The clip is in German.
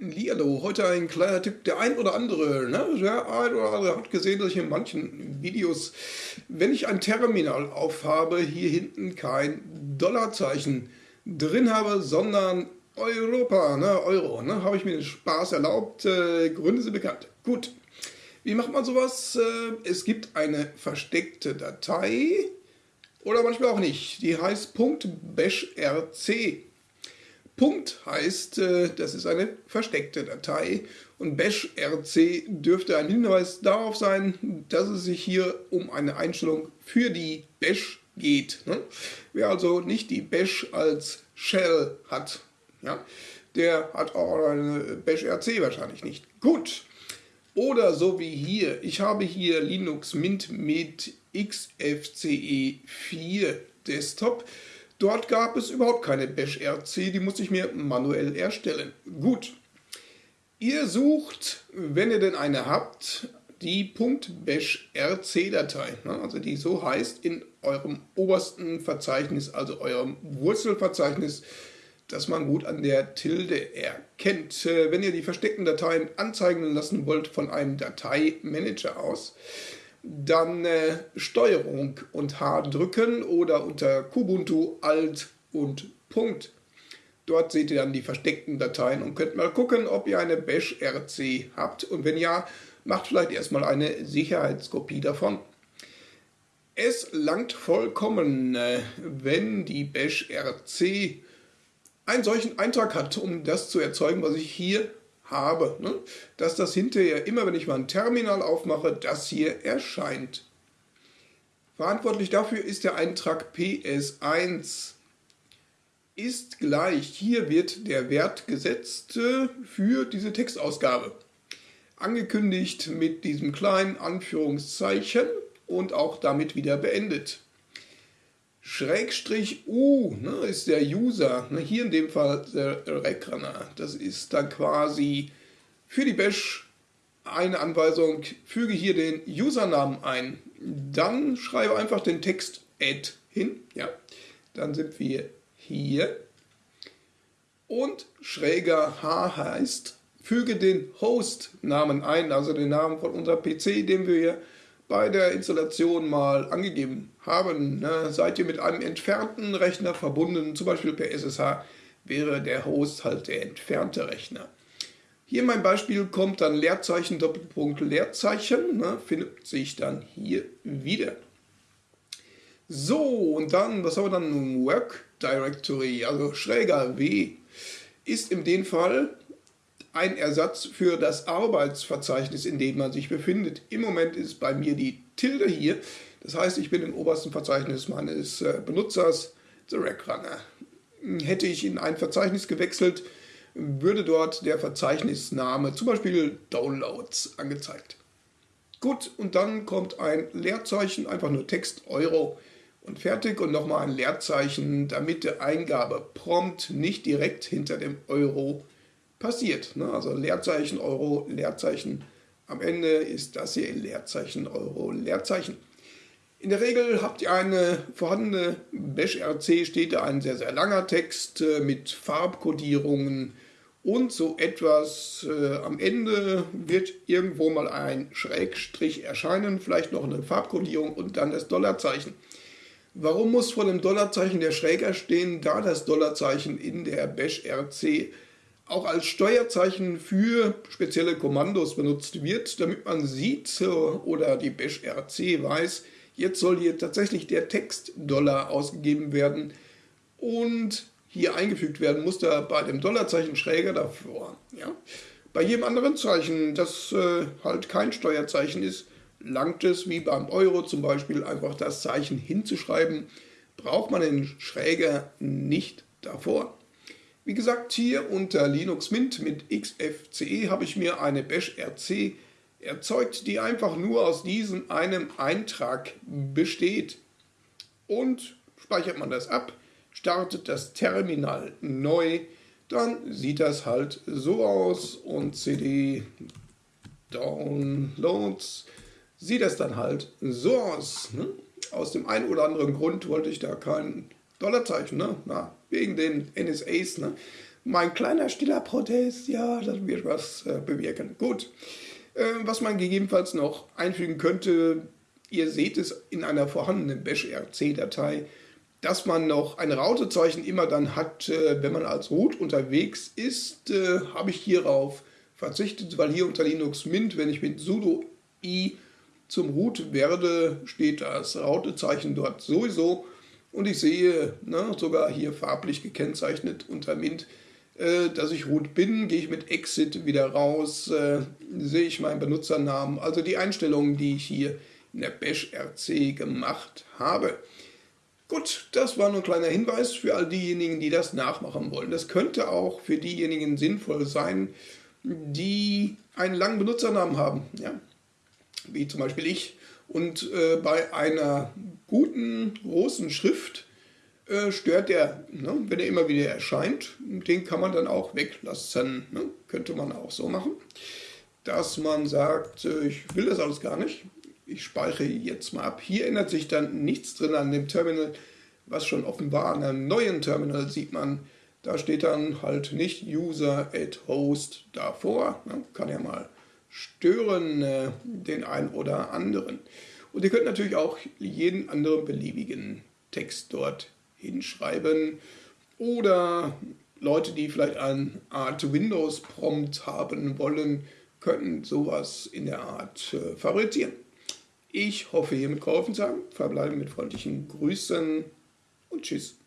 Lialo, heute ein kleiner Tipp. Der ein oder andere, ne? der ein oder andere hat gesehen, dass ich in manchen Videos, wenn ich ein Terminal aufhabe, hier hinten kein Dollarzeichen drin habe, sondern Europa, ne? Euro. Ne? Habe ich mir den Spaß erlaubt. Äh, Gründe sind bekannt. Gut. Wie macht man sowas? Äh, es gibt eine versteckte Datei oder manchmal auch nicht. Die heißt .bashrc. Punkt heißt, äh, das ist eine versteckte Datei und bash rc dürfte ein Hinweis darauf sein, dass es sich hier um eine Einstellung für die bash geht. Ne? Wer also nicht die bash als Shell hat, der hat auch eine bash rc wahrscheinlich nicht. Gut. Oder so wie hier, ich habe hier Linux Mint mit XFCE 4 Desktop. Dort gab es überhaupt keine Bash-RC, die musste ich mir manuell erstellen. Gut, ihr sucht, wenn ihr denn eine habt, die .bash-rc-Datei, ne, also die so heißt, in eurem obersten Verzeichnis, also eurem Wurzelverzeichnis, das man gut an der Tilde erkennt. Äh, wenn ihr die versteckten Dateien anzeigen lassen wollt von einem Dateimanager aus, dann äh, Steuerung und H drücken oder unter Kubuntu Alt und Punkt. Dort seht ihr dann die versteckten Dateien und könnt mal gucken, ob ihr eine Bash RC habt und wenn ja, macht vielleicht erstmal eine Sicherheitskopie davon. Es langt vollkommen, äh, wenn die Bash RC einen solchen Eintrag hat, um das zu erzeugen, was ich hier habe, ne? dass das hinterher immer, wenn ich mal ein Terminal aufmache, das hier erscheint. Verantwortlich dafür ist der Eintrag PS1 ist gleich, hier wird der Wert gesetzt äh, für diese Textausgabe. Angekündigt mit diesem kleinen Anführungszeichen und auch damit wieder beendet. Schrägstrich U ne, ist der User, ne, hier in dem Fall der Recrunner. Das ist dann quasi für die Bash eine Anweisung, füge hier den Usernamen ein. Dann schreibe einfach den Text add hin. Ja, dann sind wir hier. Und schräger H heißt, füge den Host-Namen ein, also den Namen von unserem PC, den wir hier bei der Installation mal angegeben haben. Ne? Seid ihr mit einem entfernten Rechner verbunden, zum Beispiel per SSH, wäre der Host halt der entfernte Rechner. Hier mein Beispiel kommt dann Leerzeichen, Doppelpunkt, Leerzeichen, ne? findet sich dann hier wieder. So, und dann, was haben wir dann? Work Directory, also schräger W, ist in dem Fall ein Ersatz für das Arbeitsverzeichnis, in dem man sich befindet. Im Moment ist bei mir die Tilde hier. Das heißt, ich bin im obersten Verzeichnis meines äh, Benutzers, The Rack Runner. Hätte ich in ein Verzeichnis gewechselt, würde dort der Verzeichnisname, zum Beispiel Downloads, angezeigt. Gut, und dann kommt ein Leerzeichen, einfach nur Text Euro und fertig und nochmal ein Leerzeichen, damit der Eingabeprompt nicht direkt hinter dem Euro passiert. Ne? Also Leerzeichen Euro, Leerzeichen. Am Ende ist das hier Leerzeichen Euro, Leerzeichen. In der Regel habt ihr eine vorhandene Bash-RC, steht da ein sehr, sehr langer Text äh, mit Farbkodierungen und so etwas. Äh, am Ende wird irgendwo mal ein Schrägstrich erscheinen, vielleicht noch eine Farbkodierung und dann das Dollarzeichen. Warum muss vor dem Dollarzeichen der Schräger stehen, da das Dollarzeichen in der Bash-RC auch als Steuerzeichen für spezielle Kommandos benutzt wird, damit man sieht oder die Bash RC weiß, jetzt soll hier tatsächlich der Text Dollar ausgegeben werden und hier eingefügt werden muss da bei dem Dollarzeichen schräger davor. Ja? Bei jedem anderen Zeichen, das äh, halt kein Steuerzeichen ist, langt es, wie beim Euro zum Beispiel, einfach das Zeichen hinzuschreiben, braucht man den Schräger nicht davor. Wie gesagt, hier unter Linux Mint mit XFCE habe ich mir eine Bash RC erzeugt, die einfach nur aus diesem einem Eintrag besteht. Und speichert man das ab, startet das Terminal neu, dann sieht das halt so aus und CD Downloads sieht das dann halt so aus. Ne? Aus dem einen oder anderen Grund wollte ich da keinen Dollarzeichen, ne? Na, wegen den NSAs. Ne? mein kleiner stiller Protest, ja, das wird was äh, bewirken. Gut, äh, was man gegebenenfalls noch einfügen könnte, ihr seht es in einer vorhandenen Bash-RC-Datei, dass man noch ein Rautezeichen immer dann hat, äh, wenn man als Root unterwegs ist, äh, habe ich hierauf verzichtet, weil hier unter Linux Mint, wenn ich mit sudo i zum Root werde, steht das Rautezeichen dort sowieso und ich sehe ne, sogar hier farblich gekennzeichnet unter Mint, äh, dass ich root bin, gehe ich mit Exit wieder raus, äh, sehe ich meinen Benutzernamen, also die Einstellungen, die ich hier in der Bash RC gemacht habe. Gut, das war nur ein kleiner Hinweis für all diejenigen, die das nachmachen wollen. Das könnte auch für diejenigen sinnvoll sein, die einen langen Benutzernamen haben, ja? wie zum Beispiel ich. Und äh, bei einer guten, großen Schrift äh, stört der, ne? wenn er immer wieder erscheint. Den kann man dann auch weglassen. Ne? Könnte man auch so machen, dass man sagt, äh, ich will das alles gar nicht ich speichere jetzt mal ab. Hier ändert sich dann nichts drin an dem Terminal, was schon offenbar an einem neuen Terminal sieht man, da steht dann halt nicht User at Host davor. Man kann ja mal stören äh, den einen oder anderen. Und ihr könnt natürlich auch jeden anderen beliebigen Text dort hinschreiben oder Leute, die vielleicht eine Art Windows-Prompt haben wollen, könnten sowas in der Art äh, favorisieren. Ich hoffe, hiermit geholfen zu haben. Verbleibe mit freundlichen Grüßen und Tschüss.